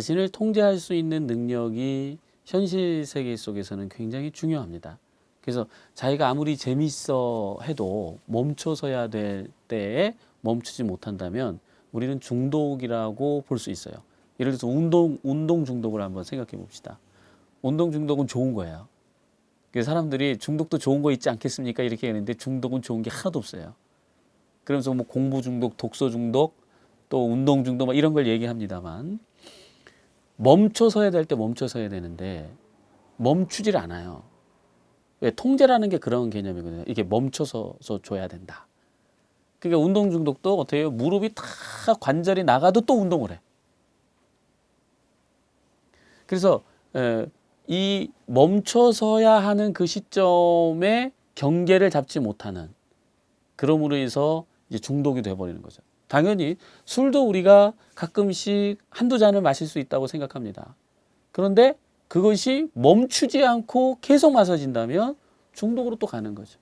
자신을 통제할 수 있는 능력이 현실 세계 속에서는 굉장히 중요합니다. 그래서 자기가 아무리 재밌어 해도 멈춰서야 될 때에 멈추지 못한다면 우리는 중독이라고 볼 수 있어요. 예를 들어서 운동 운동 중독을 한번 생각해 봅시다. 운동 중독은 좋은 거예요. 그 사람들이 중독도 좋은 거 있지 않겠습니까? 이렇게 하는데 중독은 좋은 게 하나도 없어요. 그러면서 뭐 공부 중독, 독서 중독, 또 운동 중독 막 이런 걸 얘기합니다만 멈춰서 해야 될 때 멈춰서 해야 되는데 멈추질 않아요. 왜 통제라는 게 그런 개념이거든요. 이게 멈춰서 줘야 된다. 그러니까 운동 중독도 어떻게 해요? 무릎이 다 관절이 나가도 또 운동을 해. 그래서 에, 이 멈춰서야 하는 그 시점에 경계를 잡지 못하는 그럼으로 해서 이제 중독이 돼버리는 거죠. 당연히 술도 우리가 가끔씩 한두 잔을 마실 수 있다고 생각합니다. 그런데 그것이 멈추지 않고 계속 마셔진다면 중독으로 또 가는 거죠.